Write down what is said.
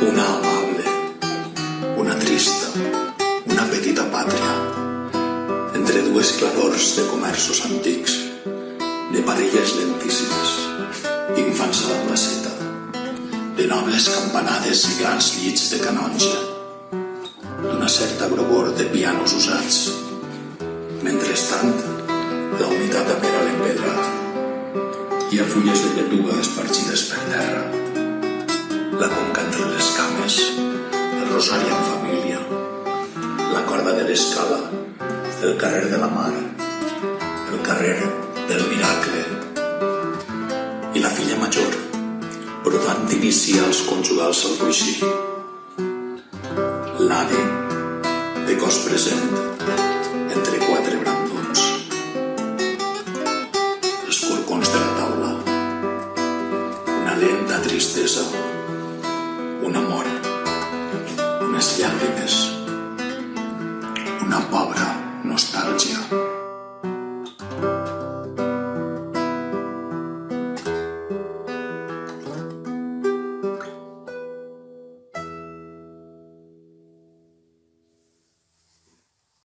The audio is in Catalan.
una amable, una trista, una petita pàtria, entre dues clarors de comerços antics, de parelles lentíssimes, d'infants a la placeta, de nobles campanades i grans llits de canonge, d'una certa grogor de pianos usats. Mentrestant, la humitat apera l'empedrat. Hi ha fulles de terra. La conca entre les cames, el rosari en família, la corda de l'escala, el carrer de la mar, el carrer del miracle i la filla major, brodant d'inicials conjugals al coixí. L'ave de cos present entre quatre brandons. Els corcons de la taula. Una lenta tristesa. Llàgrimes. Una pobra nostàlgia.